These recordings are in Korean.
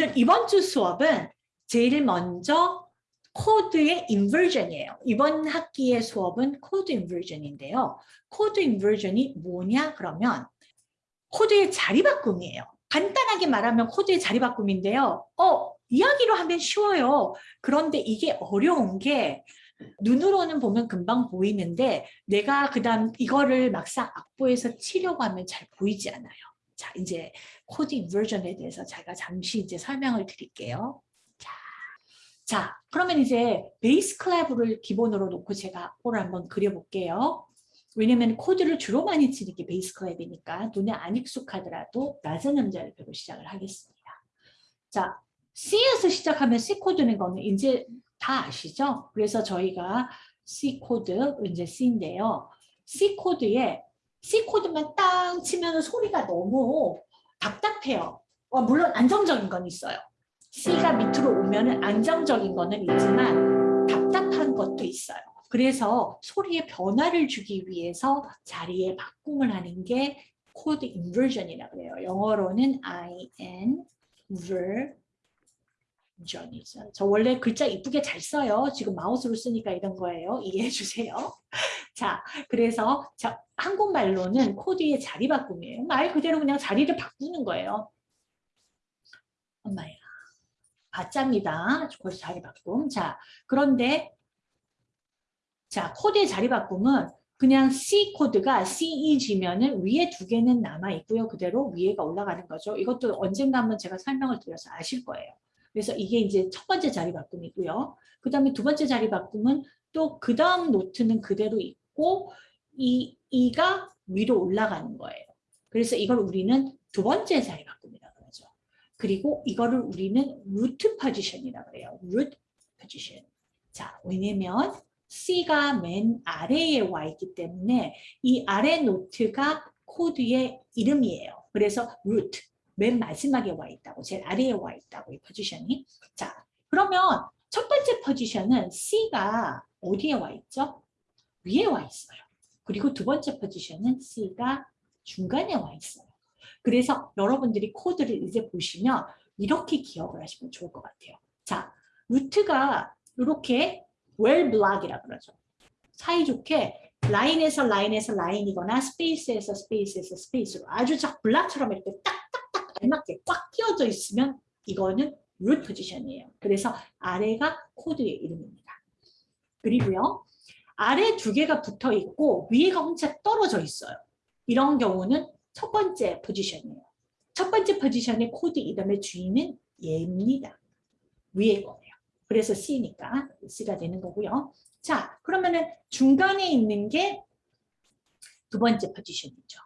오늘 이번 주 수업은 제일 먼저 코드의 inversion이에요. 이번 학기의 수업은 코드 inversion인데요. 코드 inversion이 뭐냐 그러면 코드의 자리 바꿈이에요. 간단하게 말하면 코드의 자리 바꿈인데요. 어, 이야기로 하면 쉬워요. 그런데 이게 어려운 게 눈으로는 보면 금방 보이는데 내가 그 다음 이거를 막상 악보에서 치려고 하면 잘 보이지 않아요. 자, 이제 코드 inversion에 대해서 제가 잠시 이제 설명을 드릴게요. 자, 자 그러면 이제 bass clef를 기본으로 놓고 제가 악보를 한번 그려볼게요. 왜냐면 코드를 주로 많이 치는 게 bass clef이니까 눈에 안 익숙하더라도 낮은 음자리표로 시작을 하겠습니다. 자, C에서 시작하면 C 코드는 거는 이제 다 아시죠? 그래서 저희가 C 코드, 이제 C인데요. C 코드에 C 코드만 땅 치면 소리가 너무 답답해요. 어, 물론 안정적인 건 있어요. C가 밑으로 오면 안정적인 거는 있지만 답답한 것도 있어요. 그래서 소리에 변화를 주기 위해서 자리에 바꿈을 하는 게 코드 inversion이라고 해요. 영어로는 inversion이죠. 저 원래 글자 이쁘게 잘 써요. 지금 마우스로 쓰니까 이런 거예요. 이해해 주세요. 자, 그래서 자, 한국말로는 코드의 자리 바꿈이에요. 말 그대로 그냥 자리를 바꾸는 거예요. 엄마야. 가짜입니다. 거기서 자리 바꿈. 자, 그런데 자, 코드의 자리 바꿈은 그냥 C 코드가 CEG면은 위에 두 개는 남아 있고요. 그대로 위에가 올라가는 거죠. 이것도 언젠가 한번 제가 설명을 드려서 아실 거예요. 그래서 이게 이제 첫 번째 자리 바꿈이고요. 그 다음에 두 번째 자리 바꿈은 또 그 다음 노트는 그대로 있고 E, E가 위로 올라가는 거예요. 그래서 이걸 우리는 두 번째 자리 바꿈이라고 그러죠. 그리고 이거를 우리는 root position이라고 그래요. root position. 자, 왜냐면 C가 맨 아래에 와 있기 때문에 이 아래 노트가 코드의 이름이에요. 그래서 root, 맨 마지막에 와 있다고, 제일 아래에 와 있다고, 이 포지션이. 자, 그러면 첫 번째 포지션은 C가 어디에 와 있죠? 위에 와 있어요. 그리고 두 번째 포지션은 C가 중간에 와 있어요. 그래서 여러분들이 코드를 이제 보시면 이렇게 기억을 하시면 좋을 것 같아요. 자, root가 이렇게 well block이라 그러죠. 사이좋게 라인에서 라인에서 라인이거나 스페이스에서 스페이스에서 스페이스로 아주 작 block처럼 이렇게 딱딱딱 알맞게 꽉 끼워져 있으면 이거는 root 포지션이에요. 그래서 아래가 코드의 이름입니다. 그리고요. 아래 두 개가 붙어 있고 위에가 혼자 떨어져 있어요. 이런 경우는 첫 번째 포지션이에요. 첫 번째 포지션의 코드 이름의 주인은 얘입니다. 위에 거예요. 그래서 C니까 C가 되는 거고요. 자, 그러면은 중간에 있는 게 두 번째 포지션이죠.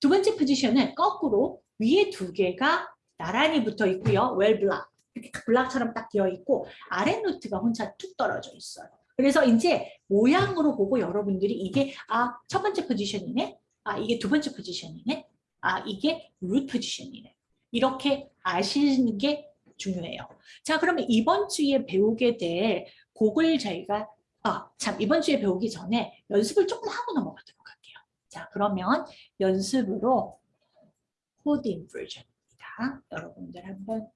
두 번째 포지션은 거꾸로 위에 두 개가 나란히 붙어 있고요. block. 이렇게 블락처럼 딱 되어 있고 아래 노트가 혼자 툭 떨어져 있어요. 그래서 이제 모양으로 보고 여러분들이 이게 아 첫 번째 포지션이네. 아 이게 두 번째 포지션이네. 아 이게 root 포지션이네. 이렇게 아시는 게 중요해요. 자, 그러면 이번 주에 배우게 될 곡을 저희가 아, 참 이번 주에 배우기 전에 연습을 조금 하고 넘어가도록 할게요. 자, 그러면 연습으로 코드 inversion입니다. 여러분들 한번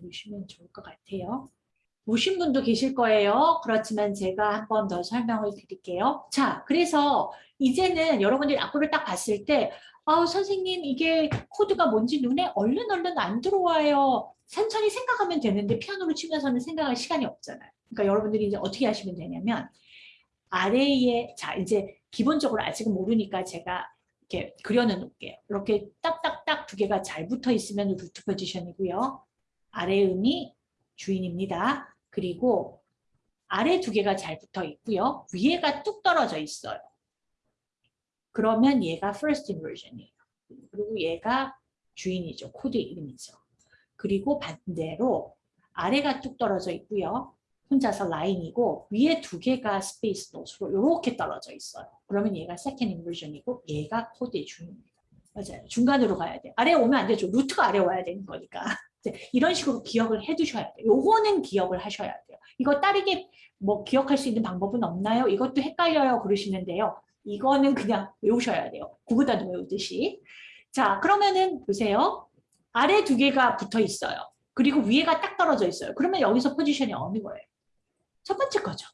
보시면 좋을 것 같아요. 보신 분도 계실 거예요. 그렇지만 제가 한 번 더 설명을 드릴게요. 자, 그래서 이제는 여러분들이 악보를 딱 봤을 때 아, 선생님 이게 코드가 뭔지 눈에 얼른 얼른 안 들어와요. 천천히 생각하면 되는데 피아노를 치면서는 생각할 시간이 없잖아요. 그러니까 여러분들이 이제 어떻게 하시면 되냐면 아래에 자 이제 기본적으로 아직은 모르니까 제가 이렇게 그려는 놓을게요. 이렇게 딱딱딱 두 개가 잘 붙어 있으면 root position이고요. 아래 음이 주인입니다. 그리고 아래 두 개가 잘 붙어 있고요. 위에가 뚝 떨어져 있어요. 그러면 얘가 first inversion이에요. 그리고 얘가 주인이죠. 코드 이름이죠. 그리고 반대로 아래가 뚝 떨어져 있고요. 혼자서 라인이고 위에 두 개가 space notes로 이렇게 떨어져 있어요. 그러면 얘가 second inversion이고 얘가 코드의 주인입니다. 맞아요. 중간으로 가야 돼. 아래 오면 안 되죠. root가 아래 와야 되는 거니까. 이런 식으로 기억을 해 두셔야 돼요. 요거는 기억을 하셔야 돼요. 이거 다르게 뭐 기억할 수 있는 방법은 없나요? 이것도 헷갈려요. 그러시는데요. 이거는 그냥 외우셔야 돼요. 구구단도 외우듯이. 자, 그러면은 보세요. 아래 두 개가 붙어 있어요. 그리고 위에가 딱 떨어져 있어요. 그러면 여기서 포지션이 어느 거예요? 첫 번째 거죠.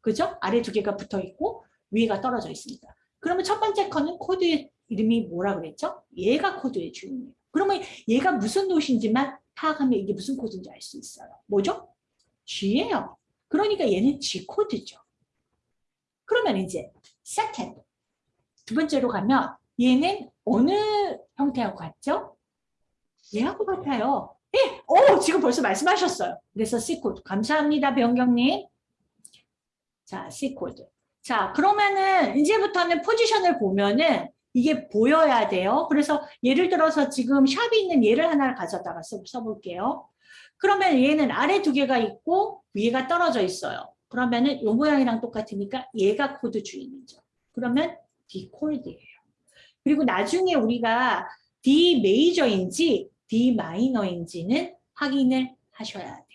그죠? 아래 두 개가 붙어 있고 위에가 떨어져 있습니다. 그러면 첫 번째 거는 코드의 이름이 뭐라 그랬죠? 얘가 코드의 주인이에요. 그러면 얘가 무슨 노트인지만 파악하면 이게 무슨 코드인지 알 수 있어요. 뭐죠? G예요. 그러니까 얘는 G 코드죠. 그러면 이제 second 두 번째로 가면 얘는 어느 형태하고 같죠? 얘하고 같아요. 예, 오, 지금 벌써 말씀하셨어요. 그래서 C 코드. 감사합니다, 병경님. 자, C 코드. 자, 그러면은 이제부터는 포지션을 보면은 이게 보여야 돼요. 그래서 예를 들어서 지금 sharp이 있는 얘를 하나를 가져다가 써, 써볼게요. 그러면 얘는 아래 두 개가 있고 위에가 떨어져 있어요. 그러면은 요 모양이랑 똑같으니까 얘가 코드 주인이죠. 그러면 D 코드예요. 그리고 나중에 우리가 D 메이저인지 D 마이너인지는 확인을 하셔야 돼요.